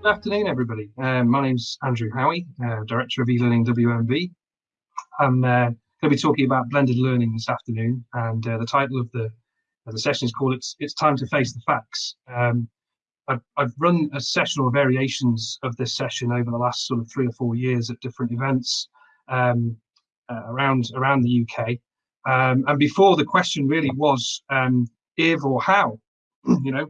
Good afternoon, everybody. Um, my name's Andrew Howie, uh, Director of eLearning WMV. I'm uh, going to be talking about blended learning this afternoon, and uh, the title of the of the session is called "It's It's Time to Face the Facts." Um, I've, I've run a session or variations of this session over the last sort of three or four years at different events um, uh, around around the UK. Um, and before the question really was um, if or how, you know,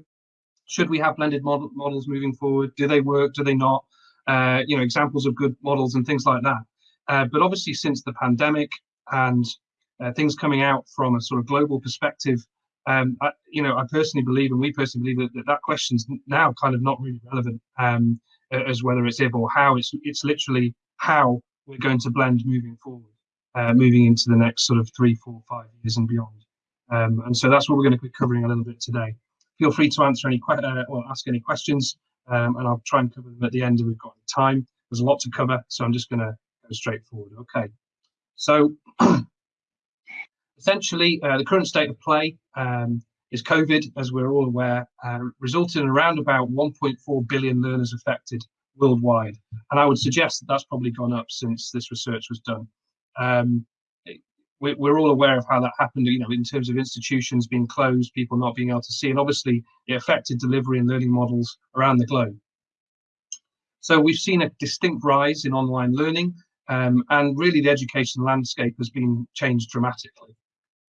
should we have blended model, models moving forward? Do they work? Do they not? Uh, you know, examples of good models and things like that. Uh, but obviously, since the pandemic and uh, things coming out from a sort of global perspective, um, I, you know, I personally believe, and we personally believe that that, that question's now kind of not really relevant um, as whether it's if or how. It's it's literally how we're going to blend moving forward, uh, moving into the next sort of three, four, five years and beyond. Um, and so that's what we're going to be covering a little bit today feel free to answer any uh, or ask any questions, um, and I'll try and cover them at the end if we've got time. There's a lot to cover, so I'm just going to go straight forward. Okay, so essentially, uh, the current state of play um, is COVID, as we're all aware, uh, resulted in around about 1.4 billion learners affected worldwide, and I would suggest that that's probably gone up since this research was done. Um, we're all aware of how that happened, you know, in terms of institutions being closed, people not being able to see, and obviously it affected delivery and learning models around the globe. So we've seen a distinct rise in online learning, um, and really the education landscape has been changed dramatically.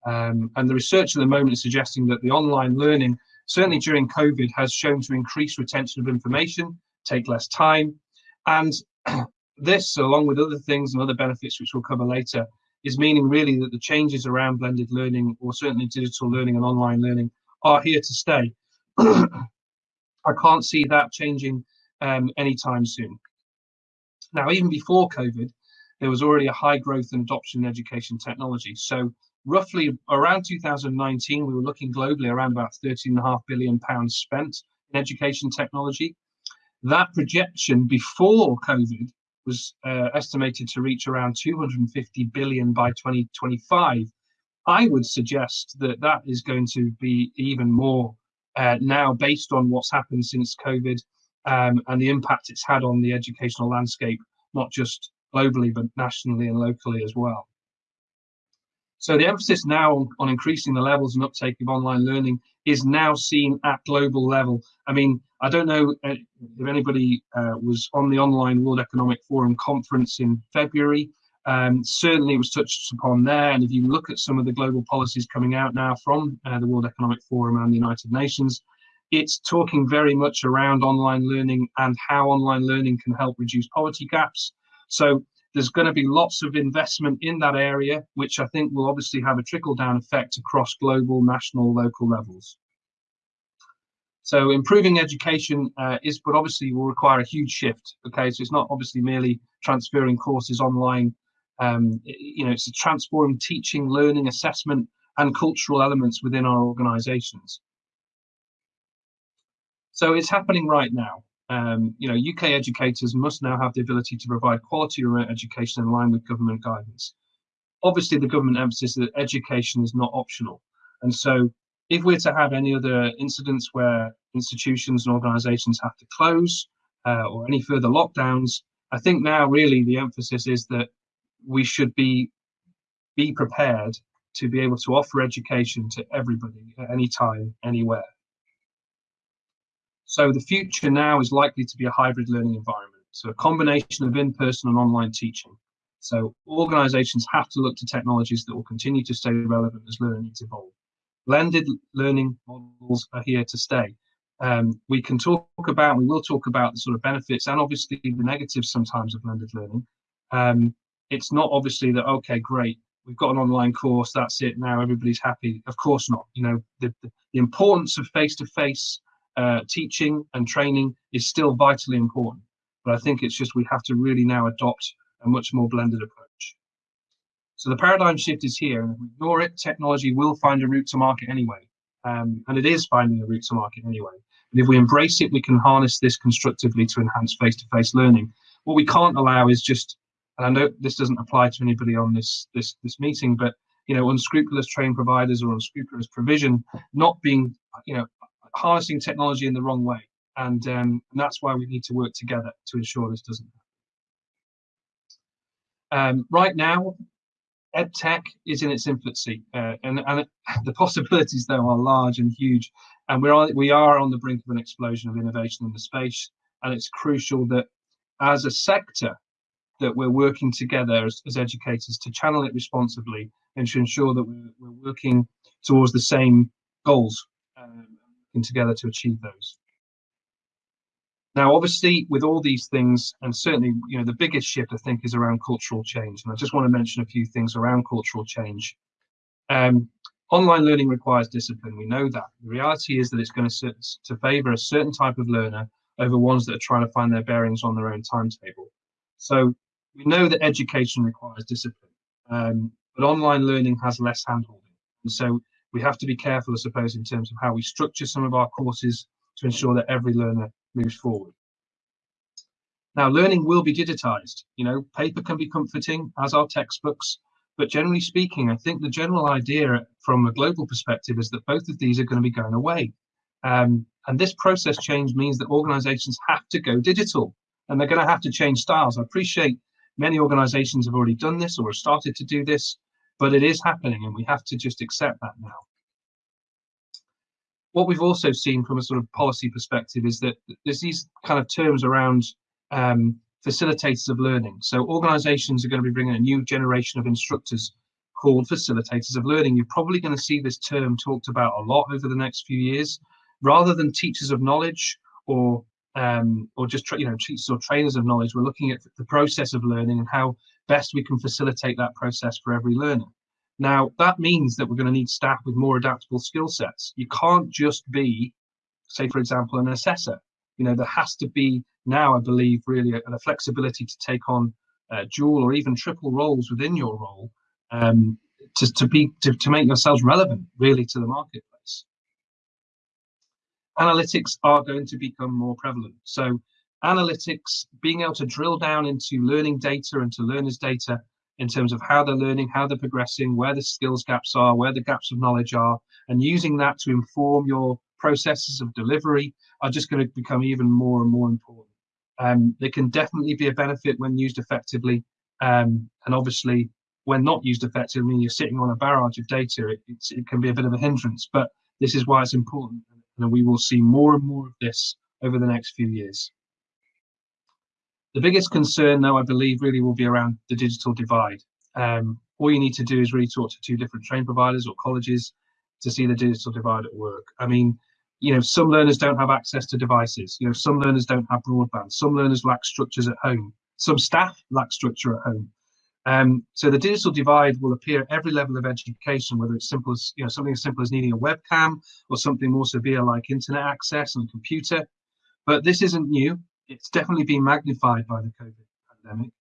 Um, and the research at the moment is suggesting that the online learning, certainly during COVID, has shown to increase retention of information, take less time, and this, along with other things and other benefits which we'll cover later, is meaning really that the changes around blended learning or certainly digital learning and online learning are here to stay. I can't see that changing um, anytime soon. Now, even before COVID, there was already a high growth in adoption in education technology. So roughly around 2019, we were looking globally around about 13.5 billion pounds spent in education technology. That projection before COVID was uh, estimated to reach around 250 billion by 2025. I would suggest that that is going to be even more uh, now based on what's happened since COVID um, and the impact it's had on the educational landscape, not just globally, but nationally and locally as well. So the emphasis now on, on increasing the levels and uptake of online learning is now seen at global level. I mean, I don't know uh, if anybody uh, was on the online World Economic Forum conference in February. Um, certainly, it was touched upon there. And if you look at some of the global policies coming out now from uh, the World Economic Forum and the United Nations, it's talking very much around online learning and how online learning can help reduce poverty gaps. So there's going to be lots of investment in that area, which I think will obviously have a trickle down effect across global, national, local levels. So improving education uh, is, but obviously will require a huge shift. Okay, so it's not obviously merely transferring courses online. Um, you know, it's a transforming teaching, learning, assessment, and cultural elements within our organisations. So it's happening right now um, you know, UK educators must now have the ability to provide quality remote education in line with government guidance. Obviously, the government emphasis that education is not optional. And so if we're to have any other incidents where institutions and organizations have to close uh, or any further lockdowns, I think now really the emphasis is that we should be be prepared to be able to offer education to everybody at any time, anywhere. So the future now is likely to be a hybrid learning environment, so a combination of in-person and online teaching. So organizations have to look to technologies that will continue to stay relevant as learning needs evolve. Blended learning models are here to stay. Um, we can talk about, we will talk about the sort of benefits and obviously the negatives sometimes of blended learning. Um, it's not obviously that, okay, great, we've got an online course, that's it, now everybody's happy. Of course not. You know, the, the, importance of face-to-face uh, teaching and training is still vitally important. But I think it's just we have to really now adopt a much more blended approach. So the paradigm shift is here, and if we ignore it, technology will find a route to market anyway. Um, and it is finding a route to market anyway. And if we embrace it, we can harness this constructively to enhance face-to-face learning. What we can't allow is just, and I know this doesn't apply to anybody on this this this meeting, but you know, unscrupulous train providers or unscrupulous provision not being, you know, harnessing technology in the wrong way And, um, and that's why we need to work together to ensure this doesn't happen. Um, right now, EdTech is in its infancy, uh, and, and the possibilities though are large and huge. And we're on, we are on the brink of an explosion of innovation in the space, and it's crucial that as a sector that we're working together as, as educators to channel it responsibly and to ensure that we're, we're working towards the same goals um, and together to achieve those. Now, obviously, with all these things, and certainly, you know, the biggest shift I think is around cultural change. And I just want to mention a few things around cultural change. Um, online learning requires discipline. We know that. The reality is that it's going to, to favour a certain type of learner over ones that are trying to find their bearings on their own timetable. So we know that education requires discipline, um, but online learning has less handholding. And so we have to be careful, I suppose, in terms of how we structure some of our courses to ensure that every learner moves forward. Now, learning will be digitized. You know, paper can be comforting, as are textbooks, but generally speaking, I think the general idea from a global perspective is that both of these are going to be going away. Um, and this process change means that organizations have to go digital and they're going to have to change styles. I appreciate many organizations have already done this or have started to do this, but it is happening and we have to just accept that now what we've also seen from a sort of policy perspective is that there's these kind of terms around um, facilitators of learning. So organizations are going to be bringing a new generation of instructors called facilitators of learning. You're probably going to see this term talked about a lot over the next few years, rather than teachers of knowledge or um, or just you know teachers or trainers of knowledge. We're looking at the process of learning and how best we can facilitate that process for every learner. Now, that means that we're going to need staff with more adaptable skill sets. You can't just be, say, for example, an assessor. You know, there has to be now, I believe, really a, a flexibility to take on uh, dual or even triple roles within your role um, to, to be to, to make yourselves relevant really to the marketplace. Analytics are going to become more prevalent. So analytics, being able to drill down into learning data and to learners' data in terms of how they're learning, how they're progressing, where the skills gaps are, where the gaps of knowledge are, and using that to inform your processes of delivery are just going to become even more and more important. Um, they can definitely be a benefit when used effectively, um, and obviously when not used effectively, you're sitting on a barrage of data, it, it can be a bit of a hindrance. But this is why it's important, and we will see more and more of this over the next few years. The biggest concern, though, I believe, really will be around the digital divide. Um, all you need to do is really talk to two different train providers or colleges to see the digital divide at work. I mean, you know, some learners don't have access to devices. You know, some learners don't have broadband. Some learners lack structures at home. Some staff lack structure at home. Um, so the digital divide will appear at every level of education, whether it's simple as you know something as simple as needing a webcam or something more severe like internet access and computer. But this isn't new it's definitely been magnified by the COVID pandemic.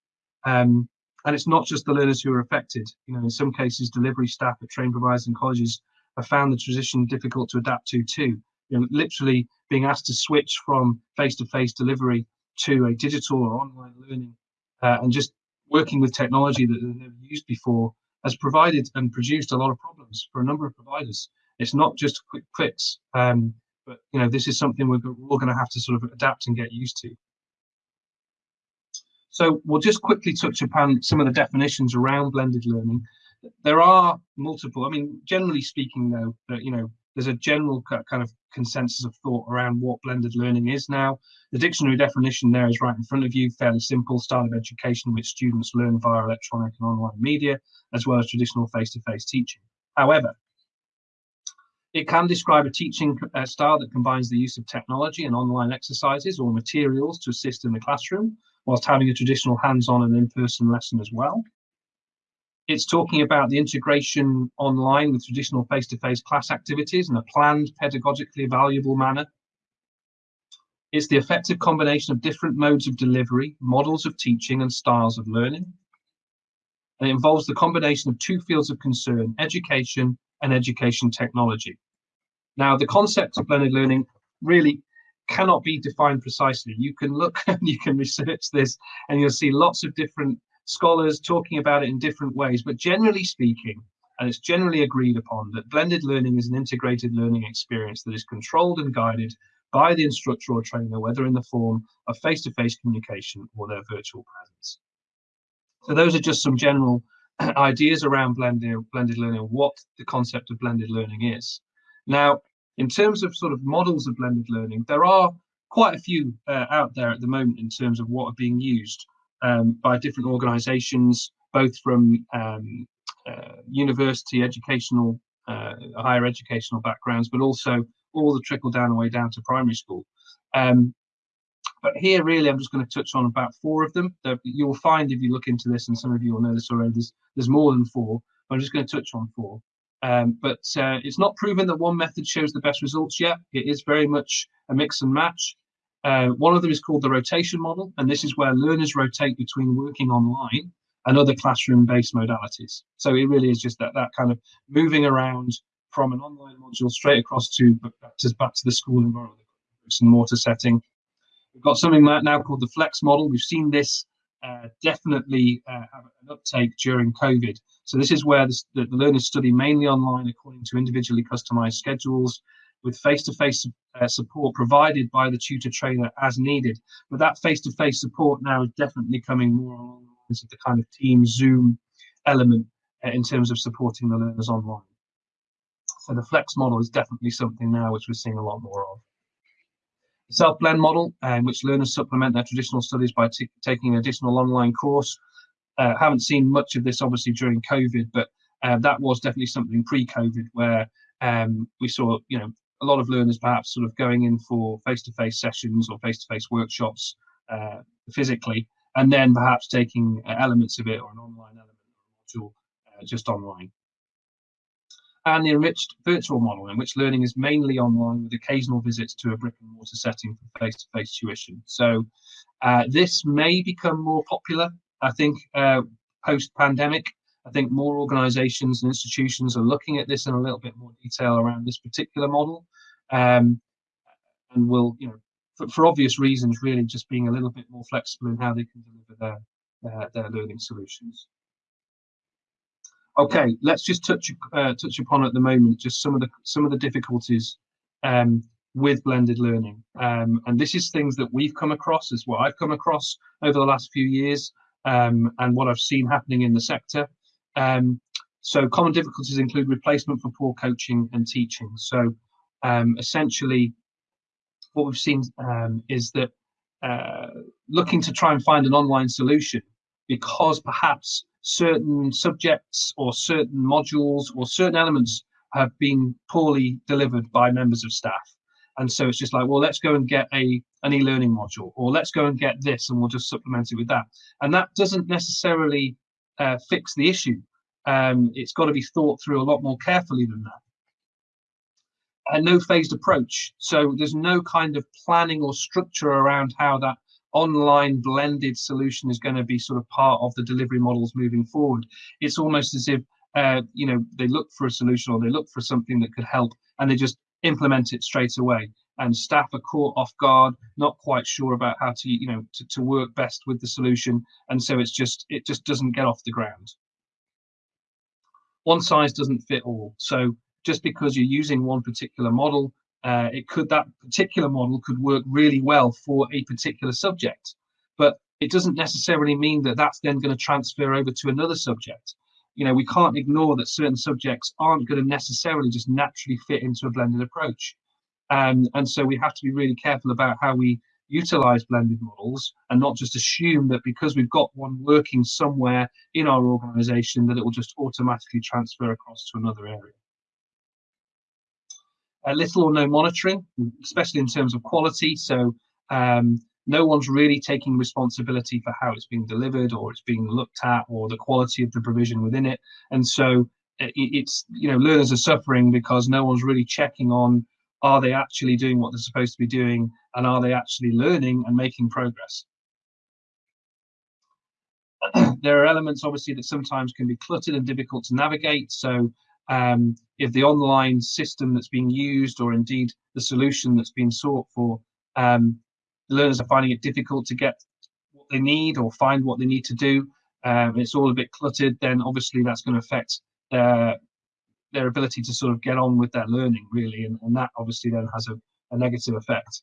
Um, and it's not just the learners who are affected. You know, in some cases, delivery staff at train providers and colleges have found the transition difficult to adapt to too. You know, literally being asked to switch from face-to-face delivery to a digital or online learning, uh, and just working with technology that they've never used before has provided and produced a lot of problems for a number of providers. It's not just quick fix. Um, but you know, this is something we're, all going to have to sort of adapt and get used to. So we'll just quickly touch upon some of the definitions around blended learning. There are multiple. I mean, generally speaking, though, that you know, there's a general kind of consensus of thought around what blended learning is now. The dictionary definition there is right in front of you, fairly simple style of education which students learn via electronic and online media, as well as traditional face-to-face -face teaching. However, it can describe a teaching uh, style that combines the use of technology and online exercises or materials to assist in the classroom, whilst having a traditional hands-on and in-person lesson as well. It's talking about the integration online with traditional face-to-face -face class activities in a planned, pedagogically valuable manner. It's the effective combination of different modes of delivery, models of teaching and styles of learning. And it involves the combination of two fields of concern, education and education technology. Now, the concept of blended learning really cannot be defined precisely. You can look and you can research this, and you'll see lots of different scholars talking about it in different ways. But generally speaking, and it's generally agreed upon that blended learning is an integrated learning experience that is controlled and guided by the instructor or trainer, whether in the form of face-to-face -face communication or their virtual presence. So those are just some general ideas around blended, blended learning, what the concept of blended learning is. Now, in terms of sort of models of blended learning, there are quite a few uh, out there at the moment in terms of what are being used um, by different organizations, both from um, uh, university educational, uh, higher educational backgrounds, but also all the trickle down way down to primary school. Um, but here, really, I'm just going to touch on about four of them that you'll find if you look into this, and some of you will know this already. There's, there's more than four. I'm just going to touch on four. Um, but uh, it's not proven that one method shows the best results yet. It is very much a mix and match. Uh, one of them is called the rotation model, and this is where learners rotate between working online and other classroom-based modalities. So it really is just that that kind of moving around from an online module straight across to back to, back to the school environment, bricks and mortar setting. We've got something now called the flex model. We've seen this uh, definitely uh, have an uptake during COVID. So this is where the, the, learners study mainly online according to individually customized schedules with face-to-face -face, uh, support provided by the tutor trainer as needed. But that face-to-face -face support now is definitely coming more along the lines of the kind of team Zoom element uh, in terms of supporting the learners online. So the flex model is definitely something now which we're seeing a lot more of. Self-blend model, in um, which learners supplement their traditional studies by taking an additional online course. Uh, haven't seen much of this obviously during COVID, but uh, that was definitely something pre-COVID where um, we saw, you know, a lot of learners perhaps sort of going in for face-to-face sessions or face-to-face workshops uh, physically, and then perhaps taking uh, elements of it or an online element or module uh, just online. And the enriched virtual model, in which learning is mainly online with occasional visits to a brick and mortar setting for face-to-face tuition. So uh, this may become more popular, I think, uh, post-pandemic. I think more organizations and institutions are looking at this in a little bit more detail around this particular model. Um, and will, you know, for, for, obvious reasons, really just being a little bit more flexible in how they can deliver their, their learning solutions. Okay, let's just touch uh, touch upon at the moment just some of the some of the difficulties um, with blended learning, um, and this is things that we've come across as well. I've come across over the last few years, um, and what I've seen happening in the sector. Um, so common difficulties include replacement for poor coaching and teaching. So um, essentially, what we've seen um, is that uh, looking to try and find an online solution because perhaps certain subjects or certain modules or certain elements have been poorly delivered by members of staff. And so it's just like, well, let's go and get a an e-learning module, or let's go and get this, and we'll just supplement it with that. And that doesn't necessarily uh, fix the issue. Um, it's got to be thought through a lot more carefully than that. A no phased approach. So there's no kind of planning or structure around how that online blended solution is going to be sort of part of the delivery models moving forward. It's almost as if uh, you know they look for a solution or they look for something that could help and they just implement it straight away. And staff are caught off guard not quite sure about how to you know to, to work best with the solution and so it's just it just doesn't get off the ground. One size doesn't fit all. So just because you're using one particular model uh, it could that particular model could work really well for a particular subject. But it doesn't necessarily mean that that's then going to transfer over to another subject. You know we can't ignore that certain subjects aren't going to necessarily just naturally fit into a blended approach. Um, and so we have to be really careful about how we utilize blended models and not just assume that because we've got one working somewhere in our organization that it will just automatically transfer across to another area uh, little or no monitoring, especially in terms of quality. So um, no one's really taking responsibility for how it's being delivered or it's being looked at or the quality of the provision within it. And so it, it's, you know, learners are suffering because no one's really checking on are they actually doing what they're supposed to be doing and are they actually learning and making progress. there are elements obviously that sometimes can be cluttered and difficult to navigate. So um, if the online system that's being used or indeed the solution that's being sought for, um, learners are finding it difficult to get what they need or find what they need to do, um, it's all a bit cluttered, then obviously that's going to affect their, their ability to sort of get on with their learning really. And, and that obviously then has a a negative effect.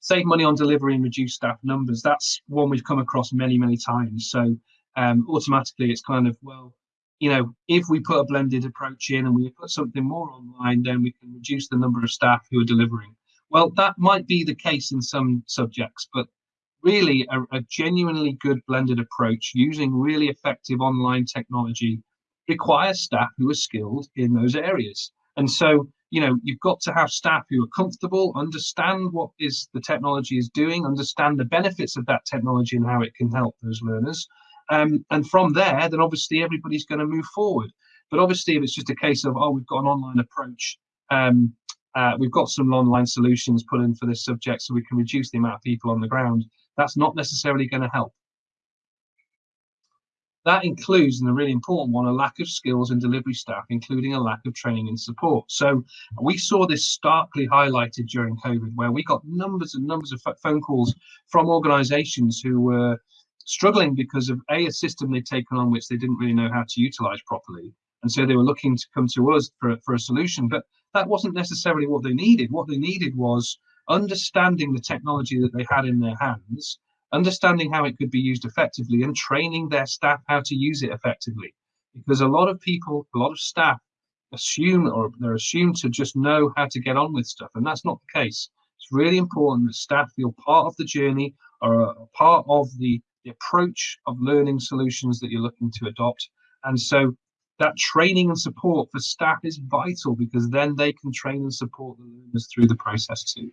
Save money on delivery and reduce staff numbers. That's one we've come across many, many times. So um, automatically it's kind of, well, you know, if we put a blended approach in and we put something more online, then we can reduce the number of staff who are delivering. Well, that might be the case in some subjects, but really a, a genuinely good blended approach using really effective online technology requires staff who are skilled in those areas. And so, you know, you've got to have staff who are comfortable, understand what is the technology is doing, understand the benefits of that technology and how it can help those learners, um, and from there, then obviously everybody's going to move forward. But obviously, if it's just a case of, oh, we've got an online approach, um, uh, we've got some online solutions put in for this subject so we can reduce the amount of people on the ground, that's not necessarily going to help. That includes, and a really important one, a lack of skills and delivery staff, including a lack of training and support. So we saw this starkly highlighted during COVID, where we got numbers and numbers of phone calls from organizations who were struggling because of a, a system they'd taken on which they didn't really know how to utilize properly. And so they were looking to come to us for, for a solution, but that wasn't necessarily what they needed. What they needed was understanding the technology that they had in their hands, understanding how it could be used effectively, and training their staff how to use it effectively. Because a lot of people, a lot of staff assume or they're assumed to just know how to get on with stuff, and that's not the case. It's really important that staff feel part of the journey or part of the the approach of learning solutions that you're looking to adopt. And so that training and support for staff is vital because then they can train and support the learners through the process too.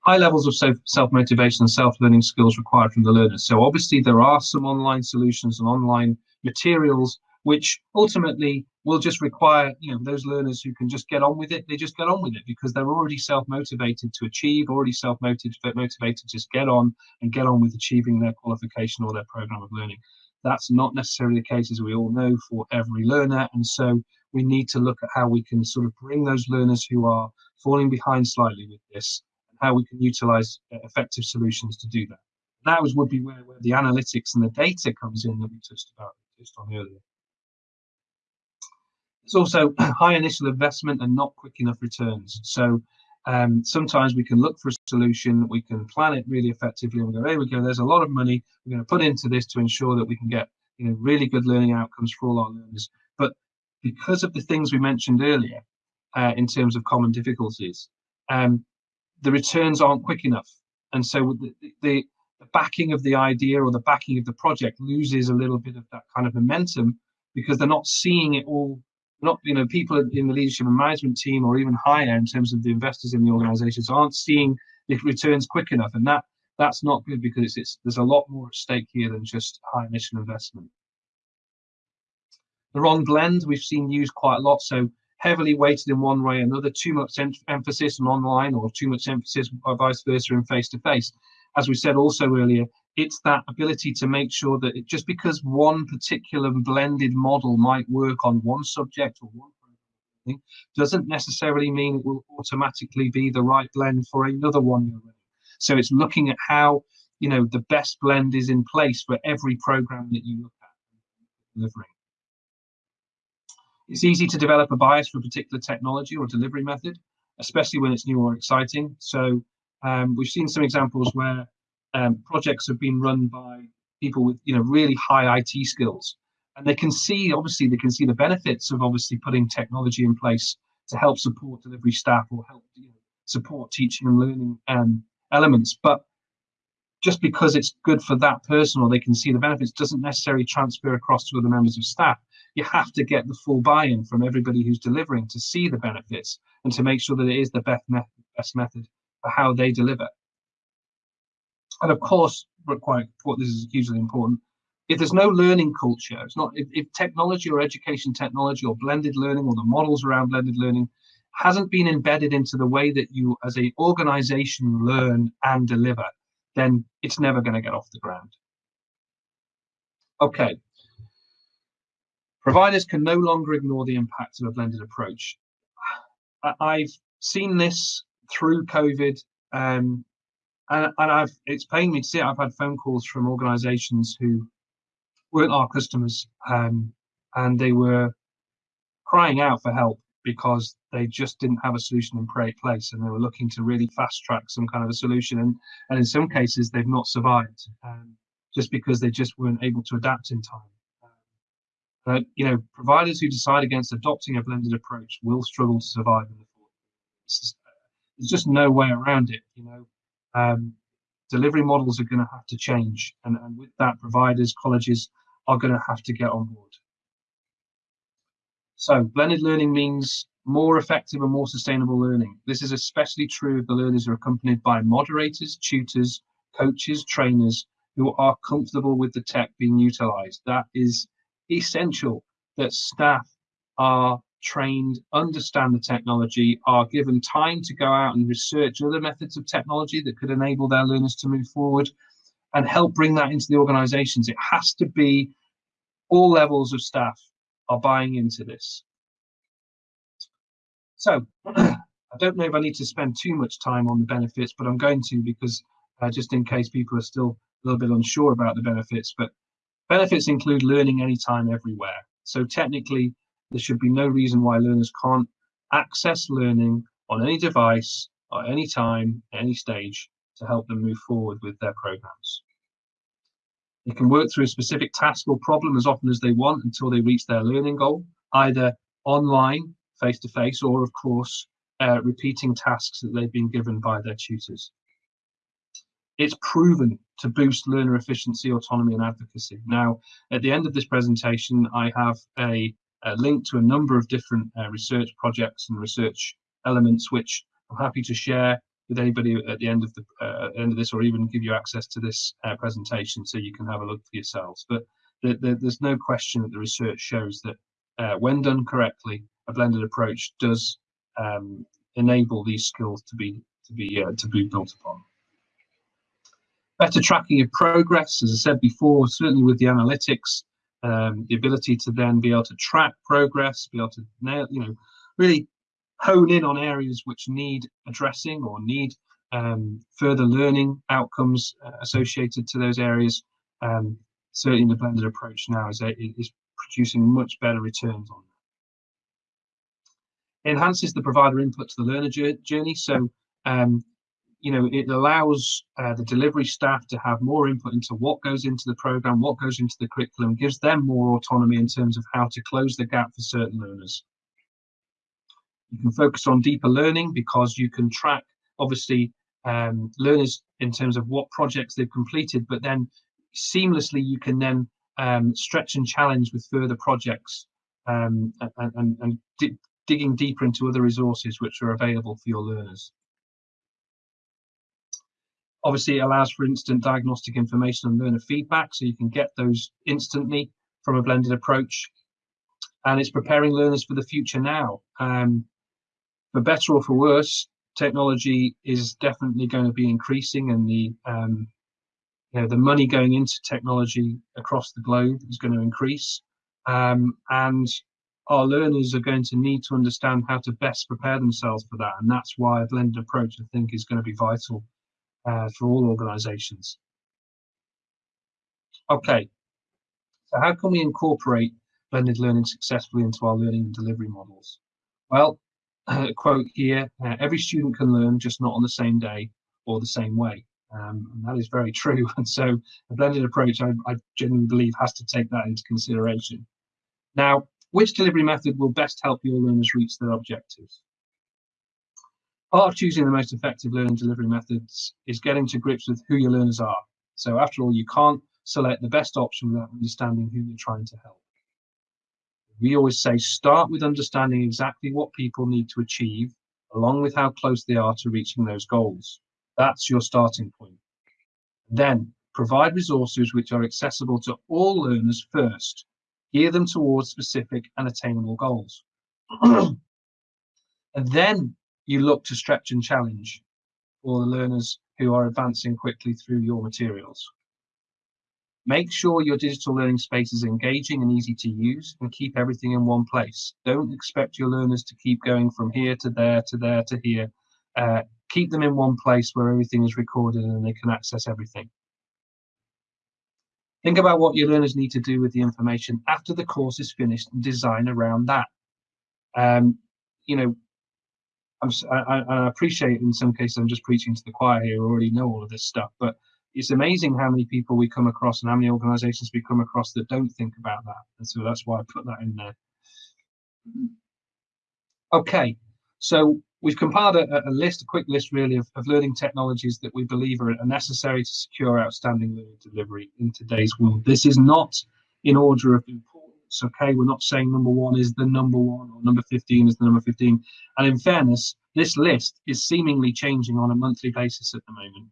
High levels of self-motivation and self-learning skills required from the learners. So obviously there are some online solutions and online materials which ultimately will just require you know those learners who can just get on with it they just get on with it because they're already self-motivated to achieve already self-motivated motivated to just get on and get on with achieving their qualification or their program of learning. That's not necessarily the case as we all know for every learner. And so we need to look at how we can sort of bring those learners who are falling behind slightly with this and how we can utilize uh, effective solutions to do that. That would be where, where the analytics and the data comes in that we touched about just on earlier it's also high initial investment and not quick enough returns. So um, sometimes we can look for a solution, we can plan it really effectively, and we go, here we go, there's a lot of money we're going to put into this to ensure that we can get you know really good learning outcomes for all our learners. But because of the things we mentioned earlier, uh, in terms of common difficulties, um, the returns aren't quick enough, and so the, the the backing of the idea or the backing of the project loses a little bit of that kind of momentum because they're not seeing it all not you know people in the leadership and management team or even higher in terms of the investors in the organizations aren't seeing the returns quick enough. And that that's not good because it's, it's there's a lot more at stake here than just high initial investment. The wrong blend we've seen used quite a lot. So heavily weighted in one way or another too much em emphasis on online or too much emphasis or vice versa in face to face as we said also earlier it's that ability to make sure that it, just because one particular blended model might work on one subject or one thing doesn't necessarily mean it will automatically be the right blend for another one. So it's looking at how you know the best blend is in place for every program that you look at delivering. It's easy to develop a bias for a particular technology or delivery method, especially when it's new or exciting. So um, we've seen some examples where um, projects have been run by people with you know really high IT skills, and they can see obviously they can see the benefits of obviously putting technology in place to help support delivery staff or help you know, support teaching and learning um, elements. But just because it's good for that person or they can see the benefits doesn't necessarily transfer across to other members of staff. You have to get the full buy-in from everybody who's delivering to see the benefits and to make sure that it is the best method, best method how they deliver. And of course, quite this is hugely important. If there's no learning culture, it's not if, if technology or education technology or blended learning or the models around blended learning hasn't been embedded into the way that you as a organization learn and deliver, then it's never going to get off the ground. Okay. Providers can no longer ignore the impact of a blended approach. I've seen this through COVID um, and, and I've it's pained me to see it. I've had phone calls from organisations who weren't our customers, um, and they were crying out for help because they just didn't have a solution in place and they were looking to really fast track some kind of a solution and, and in some cases they've not survived um, just because they just weren't able to adapt in time but you know providers who decide against adopting a blended approach will struggle to survive in the future there's just no way around it you know um, delivery models are going to have to change and, and with that providers colleges are going to have to get on board so blended learning means more effective and more sustainable learning. This is especially true if the learners are accompanied by moderators, tutors, coaches, trainers who are comfortable with the tech being utilized. That is essential that staff are trained, understand the technology, are given time to go out and research other methods of technology that could enable their learners to move forward and help bring that into the organizations. It has to be all levels of staff are buying into this. So I don't know if I need to spend too much time on the benefits, but I'm going to because uh, just in case people are still a little bit unsure about the benefits, but benefits include learning anytime, everywhere. So technically, there should be no reason why learners can't access learning on any device, at any time, any stage to help them move forward with their programs. They can work through a specific task or problem as often as they want until they reach their learning goal, either online, face to face, or of course, uh, repeating tasks that they've been given by their tutors. It's proven to boost learner efficiency, autonomy, and advocacy. Now, at the end of this presentation, I have a, a link to a number of different uh, research projects and research elements, which I'm happy to share with anybody at the end of the uh, end of this, or even give you access to this uh, presentation so you can have a look for yourselves. But the, the, there's no question that the research shows that uh, when done correctly, a blended approach does um, enable these skills to be to be uh, to be built upon. Better tracking of progress, as I said before, certainly with the analytics, um, the ability to then be able to track progress, be able to nail, you know, really hone in on areas which need addressing or need um, further learning outcomes uh, associated to those areas. Um, certainly, the blended approach now is, a, is producing much better returns on that. Enhances the provider input to the learner journey. So, um, you know, it allows uh, the delivery staff to have more input into what goes into the program, what goes into the curriculum, gives them more autonomy in terms of how to close the gap for certain learners. You can focus on deeper learning because you can track, obviously, um, learners in terms of what projects they've completed, but then seamlessly you can then um, stretch and challenge with further projects um, and, and, and di digging deeper into other resources which are available for your learners. Obviously, it allows for instant diagnostic information and learner feedback, so you can get those instantly from a blended approach. And it's preparing learners for the future now. Um, for better or for worse, technology is definitely going to be increasing, and the um, you know the money going into technology across the globe is going to increase, um, and our learners are going to need to understand how to best prepare themselves for that, and that's why a blended approach, I think, is going to be vital uh, for all organisations. Okay, so how can we incorporate blended learning successfully into our learning and delivery models? Well, quote here, uh, every student can learn, just not on the same day or the same way. Um, and that is very true. And so a blended approach, I, I genuinely believe, has to take that into consideration. Now, which delivery method will best help your learners reach their objectives? Part of choosing the most effective learning delivery methods is getting to grips with who your learners are. So after all, you can't select the best option without understanding who you're trying to help we always say start with understanding exactly what people need to achieve, along with how close they are to reaching those goals. That's your starting point. Then provide resources which are accessible to all learners first. Gear them towards specific and attainable goals. and then you look to stretch and challenge for the learners who are advancing quickly through your materials. Make sure your digital learning space is engaging and easy to use and keep everything in one place. Don't expect your learners to keep going from here to there to there to here. Uh, keep them in one place where everything is recorded and they can access everything. Think about what your learners need to do with the information after the course is finished and design around that. Um, you know, I'm, I, I appreciate in some cases I'm just preaching to the choir here who already know all of this stuff, but it's amazing how many people we come across and how many organizations we come across that don't think about that. And so that's why I put that in there. Okay, so we've compiled a, a list, a quick list really of, of, learning technologies that we believe are, are necessary to secure outstanding learning delivery in today's world. This is not in order of importance, okay? We're not saying number one is the number one or number 15 is the number 15. And in fairness, this list is seemingly changing on a monthly basis at the moment.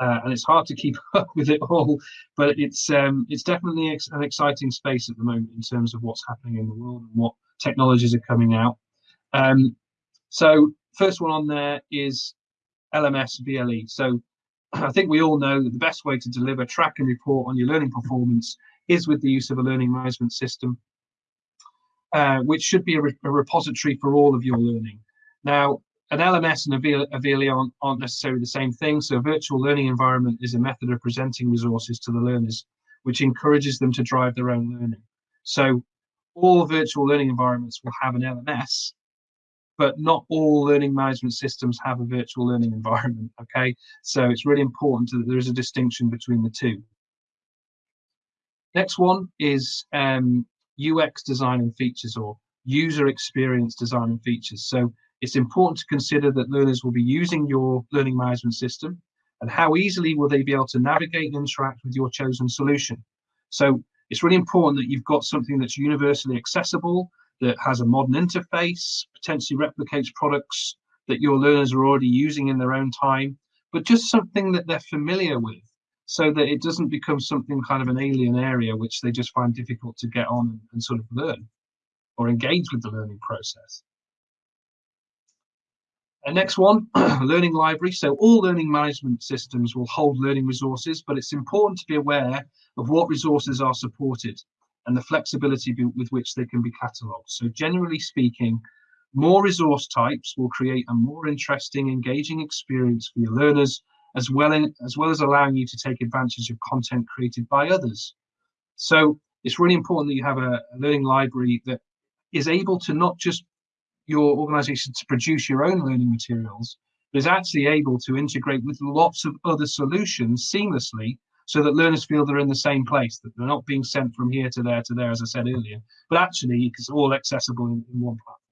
Uh, and it's hard to keep up with it all, but it's um, it's definitely ex an exciting space at the moment in terms of what's happening in the world and what technologies are coming out. Um, so first one on there is LMS VLE. So I think we all know that the best way to deliver, track and report on your learning performance is with the use of a learning management system, uh, which should be a, re a, repository for all of your learning. Now, an LMS and a VLE aren't, aren't necessarily the same thing. So a virtual learning environment is a method of presenting resources to the learners, which encourages them to drive their own learning. So all virtual learning environments will have an LMS, but not all learning management systems have a virtual learning environment, okay? So it's really important that there is a distinction between the two. Next one is um, UX design and features or user experience design and features. So it's important to consider that learners will be using your learning management system and how easily will they be able to navigate and interact with your chosen solution. So it's really important that you've got something that's universally accessible, that has a modern interface, potentially replicates products that your learners are already using in their own time, but just something that they're familiar with so that it doesn't become something kind of an alien area which they just find difficult to get on and, sort of learn or engage with the learning process. And next one, learning library. So all learning management systems will hold learning resources, but it's important to be aware of what resources are supported and the flexibility with which they can be catalogued. So generally speaking, more resource types will create a more interesting, engaging experience for your learners, as well, in, as well as allowing you to take advantage of content created by others. So it's really important that you have a, learning library that is able to not just your organization to produce your own learning materials, but is actually able to integrate with lots of other solutions seamlessly so that learners feel they're in the same place, that they're not being sent from here to there to there, as I said earlier, but actually it's all accessible in, in one platform.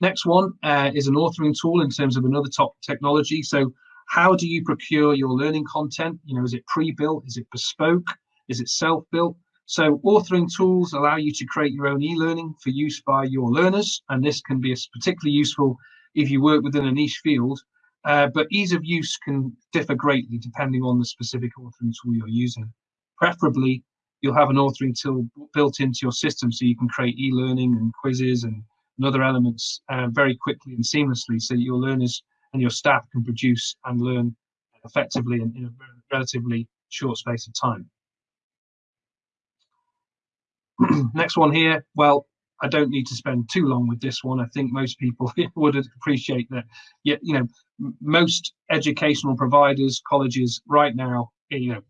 Next one uh, is an authoring tool in terms of another top technology. So how do you procure your learning content? You know, is it pre-built? Is it bespoke? Is it self-built? So authoring tools allow you to create your own e-learning for use by your learners. And this can be particularly useful if you work within a niche field uh, but ease of use can differ greatly depending on the specific authoring tool you're using. Preferably, you'll have an authoring tool built into your system so you can create e-learning and quizzes and, and other elements uh, very quickly and seamlessly so your learners and your staff can produce and learn effectively in, in a relatively short space of time. Next one here, well, I don't need to spend too long with this one. I think most people would appreciate that. Yeah, you know, most educational providers, colleges right now, you know,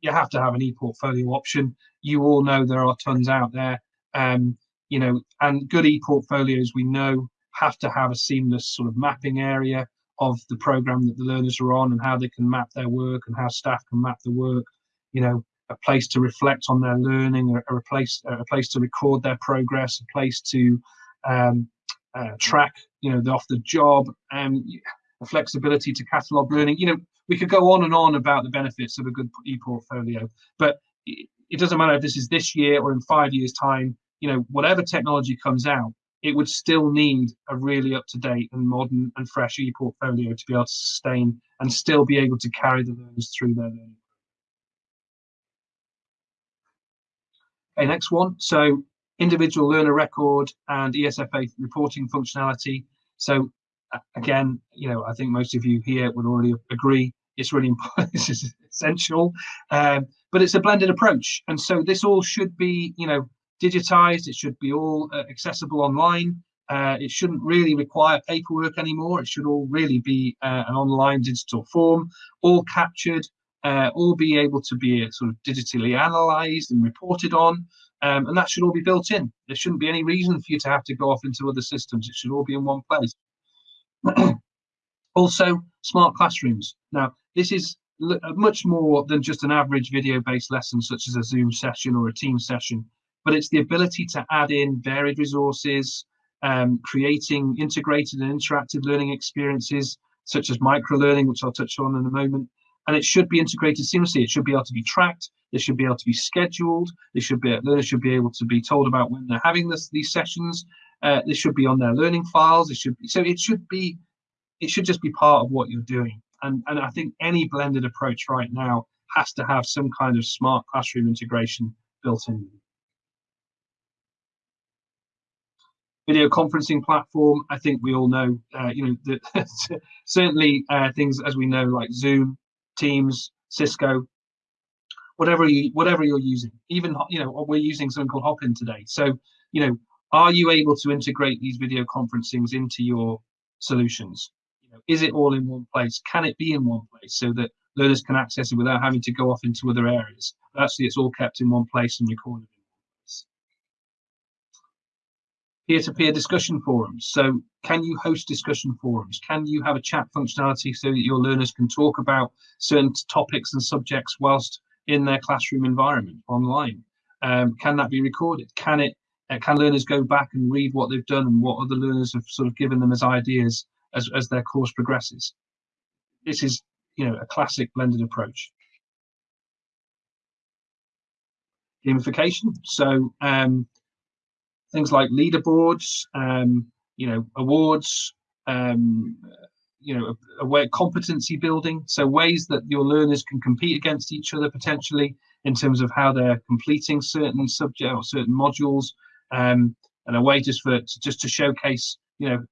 you have to have an e-portfolio option. You all know there are tons out there. Um, you know, and good e-portfolios we know have to have a seamless sort of mapping area of the program that the learners are on and how they can map their work and how staff can map the work. You know, a place to reflect on their learning, a, a place a place to record their progress, a place to um, uh, track, you know, the off the job, and um, the flexibility to catalog learning. You know, we could go on and on about the benefits of a good e-portfolio, but it, it doesn't matter if this is this year or in five years' time. You know, whatever technology comes out, it would still need a really up-to-date and modern and fresh e-portfolio to be able to sustain and still be able to carry the learners through their learning. Okay, next one. So individual learner record and ESFA reporting functionality. So again, you know, I think most of you here would already agree it's really important. is essential, um, but it's a blended approach, and so this all should be, you know, digitized. It should be all uh, accessible online. Uh, it shouldn't really require paperwork anymore. It should all really be uh, an online digital form, all captured, uh, all be able to be uh, sort of digitally analyzed and reported on. Um, and that should all be built in. There shouldn't be any reason for you to have to go off into other systems. It should all be in one place. also, smart classrooms. Now, this is uh, much more than just an average video-based lesson, such as a Zoom session or a team session, but it's the ability to add in varied resources, um, creating integrated and interactive learning experiences, such as micro-learning, which I'll touch on in a moment. And it should be integrated seamlessly. It should be able to be tracked. It should be able to be scheduled. They should be learners should be able to be told about when they're having this, these sessions. Uh, they should be on their learning files. It should be so. It should be. It should just be part of what you're doing. And, and I think any blended approach right now has to have some kind of smart classroom integration built in. Video conferencing platform, I think we all know, uh, you know, that certainly uh, things as we know like Zoom, Teams, Cisco, whatever you whatever you're using. Even you know we're using something called Hopin today. So you know, are you able to integrate these video conferencings into your solutions? know, is it all in one place? Can it be in one place so that learners can access it without having to go off into other areas? Actually, it's all kept in one place and recorded in one place. Peer-to-peer discussion forums. So can you host discussion forums? Can you have a chat functionality so that your learners can talk about certain topics and subjects whilst in their classroom environment online? Um, can that be recorded? Can it uh, can learners go back and read what they've done and what other learners have sort of given them as ideas as, as their course progresses. This is, you know, a classic blended approach. Gamification. So um, things like leaderboards, um, you know, awards, um, you know, a, a, way competency building. So ways that your learners can compete against each other potentially in terms of how they're completing certain subject or certain modules, um, and a way just for just to showcase, you know,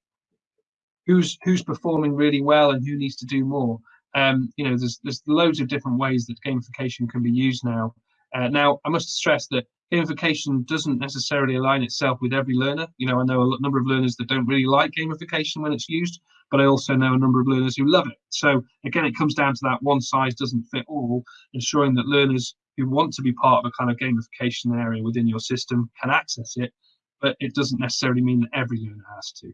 who's who's performing really well and who needs to do more. Um, you know, there's there's loads of different ways that gamification can be used now. Uh, now, I must stress that gamification doesn't necessarily align itself with every learner. You know, I know a number of learners that don't really like gamification when it's used, but I also know a number of learners who love it. So again, it comes down to that one size doesn't fit all, ensuring that learners who want to be part of a kind of gamification area within your system can access it, but it doesn't necessarily mean that every learner has to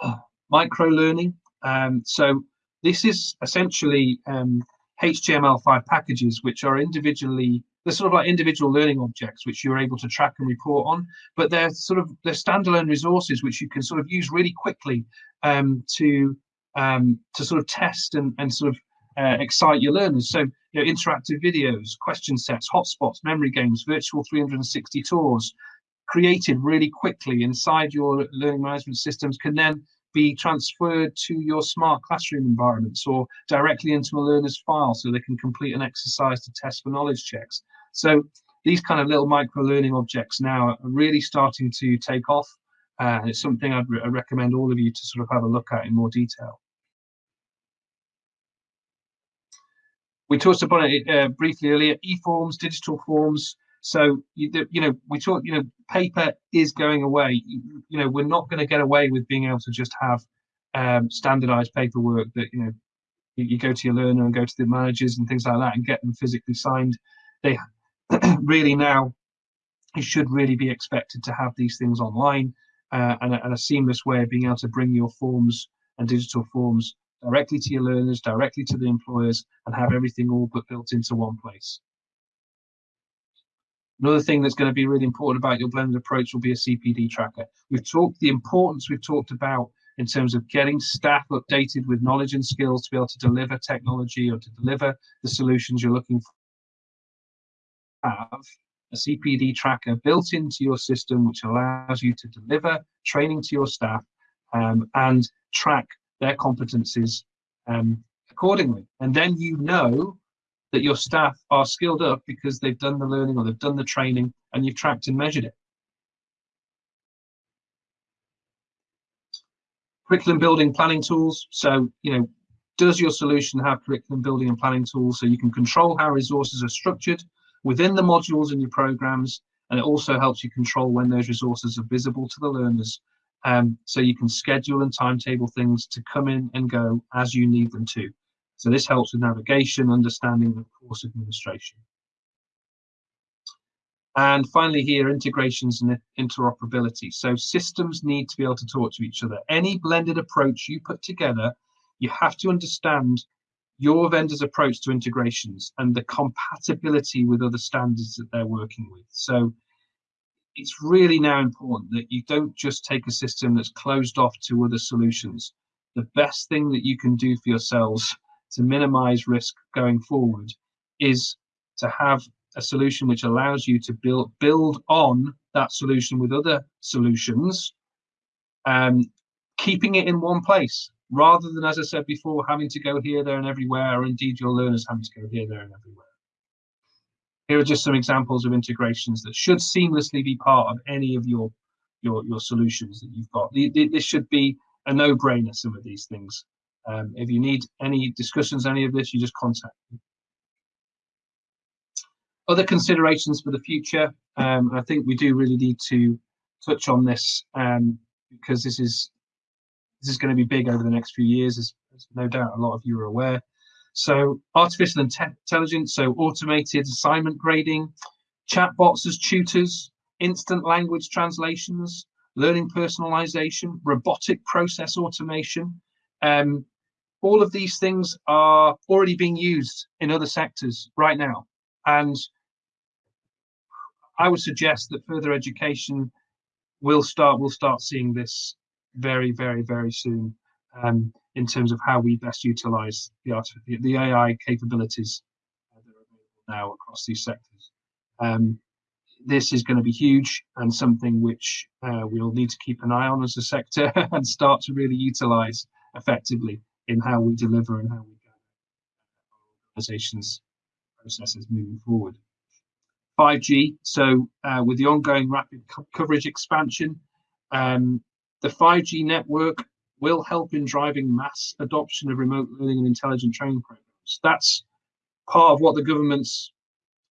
micro learning. Um, so this is essentially um, HTML5 packages, which are individually, they're sort of like individual learning objects, which you're able to track and report on, but they're sort of, they're standalone resources, which you can sort of use really quickly um, to, um, to sort of test and, and sort of uh, excite your learners. So, you know, interactive videos, question sets, hotspots, memory games, virtual 360 tours, created really quickly inside your learning management systems can then be transferred to your smart classroom environments or directly into a learner's file so they can complete an exercise to test for knowledge checks. So these kind of little micro learning objects now are really starting to take off. Uh, it's something I'd re recommend all of you to sort of have a look at in more detail. We talked about it uh, briefly earlier, e-forms, digital forms, so you, you know we talk you know paper is going away. You, you know we're not going to get away with being able to just have um, standardized paperwork that you know you, you, go to your learner and go to the managers and things like that and get them physically signed. They really now you should really be expected to have these things online uh, and, and a seamless way of being able to bring your forms and digital forms directly to your learners, directly to the employers, and have everything all but built into one place. Another thing that's going to be really important about your blended approach will be a CPD tracker. We've talked the importance we've talked about in terms of getting staff updated with knowledge and skills to be able to deliver technology or to deliver the solutions you're looking for. Have a CPD tracker built into your system, which allows you to deliver training to your staff um, and track their competencies um, accordingly. And then you know that your staff are skilled up because they've done the learning or they've done the training and you've tracked and measured it. Curriculum building planning tools. So, you know, does your solution have curriculum building and planning tools so you can control how resources are structured within the modules in your programs and it also helps you control when those resources are visible to the learners um, so you can schedule and timetable things to come in and go as you need them to. So this helps with navigation, understanding, and course administration. And finally here, integrations and interoperability. So systems need to be able to talk to each other. Any blended approach you put together, you have to understand your vendor's approach to integrations and the compatibility with other standards that they're working with. So it's really now important that you don't just take a system that's closed off to other solutions. The best thing that you can do for yourselves to minimize risk going forward is to have a solution which allows you to build build on that solution with other solutions, um, keeping it in one place rather than, as I said before, having to go here, there, and everywhere, or indeed your learners having to go here, there, and everywhere. Here are just some examples of integrations that should seamlessly be part of any of your your your solutions that you've got. This should be a no-brainer. Some of these things. Um, if you need any discussions, any of this, you just contact me. Other considerations for the future, um, I think we do really need to touch on this um, because this is this is going to be big over the next few years, as, as no doubt a lot of you are aware. So artificial intelligence, so automated assignment grading, chatbots as tutors, instant language translations, learning personalization, robotic process automation. Um, all of these things are already being used in other sectors right now. And I would suggest that further education will start will start seeing this very, very, very soon um, in terms of how we best utilize the the AI capabilities that are available now across these sectors. Um, this is going to be huge and something which uh, we'll need to keep an eye on as a sector and start to really utilize effectively in how we deliver and how we gather organizations processes moving forward. 5G. So uh, with the ongoing rapid co coverage expansion, um, the 5G network will help in driving mass adoption of remote learning and intelligent training programs. That's part of what the government's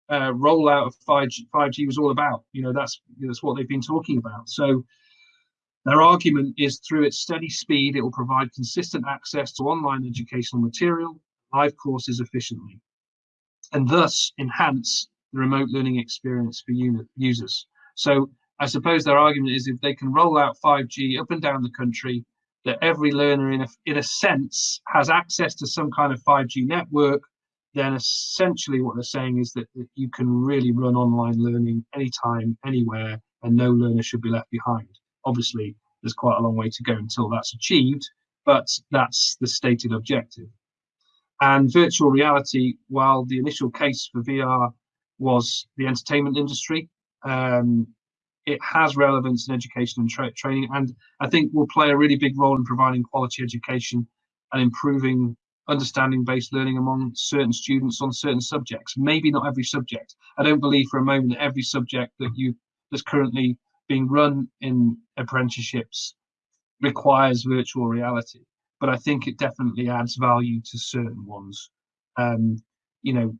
uh, rollout of 5G, 5G was all about. You know, that's that's what they've been talking about. So their argument is through its steady speed, it will provide consistent access to online educational material, live courses efficiently, and thus enhance the remote learning experience for users. So I suppose their argument is if they can roll out 5G up and down the country, that every learner in a, in a sense has access to some kind of 5G network, then essentially what they're saying is that, that you can really run online learning anytime, anywhere, and no learner should be left behind. Obviously, there's quite a long way to go until that's achieved, but that's the stated objective. And virtual reality, while the initial case for VR was the entertainment industry. Um, it has relevance in education and tra training, and I think will play a really big role in providing quality education and improving understanding-based learning among certain students on certain subjects. Maybe not every subject. I don't believe for a moment that every subject that you that's currently being run in apprenticeships requires virtual reality, but I think it definitely adds value to certain ones. Um, you know,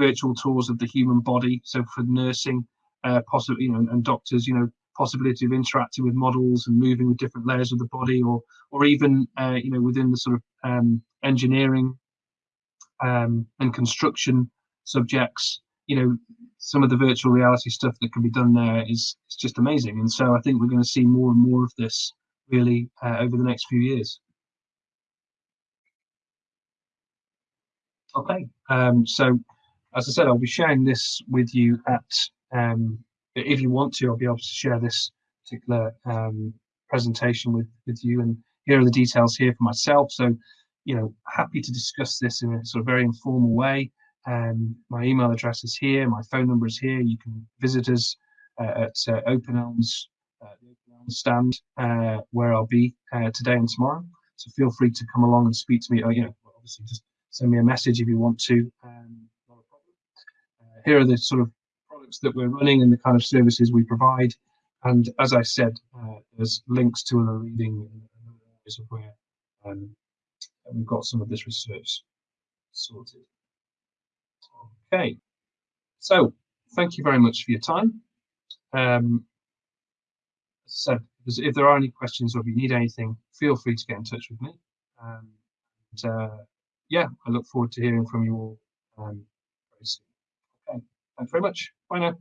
virtual tours of the human body. So for nursing, uh, possibly, you know, and doctors, you know, possibility of interacting with models and moving with different layers of the body, or or even, uh, you know, within the sort of um, engineering um, and construction subjects, you know, some of the virtual reality stuff that can be done there is, is just amazing. And so I think we're going to see more and more of this really uh, over the next few years. Okay, um, so as I said, I'll be sharing this with you at, um, if you want to, I'll be able to share this particular um, presentation with, with you. And here are the details here for myself. So, you know, happy to discuss this in a sort of very informal way. Um, my email address is here. My phone number is here. You can visit us uh, at uh, Open eLMS, uh, Open eLMS stand uh, where I'll be uh, today and tomorrow. So feel free to come along and speak to me. Or, you know, obviously just send me a message if you want to. Um, here are the sort of products that we're running and the kind of services we provide. And as I said, uh, there's links to other reading areas of where um, we've got some of this research sorted. Okay, so thank you very much for your time. Um, as I said, if there are any questions or if you need anything, feel free to get in touch with me. Um, and, uh, yeah, I look forward to hearing from you all um, very soon. Thanks very much. Bye now.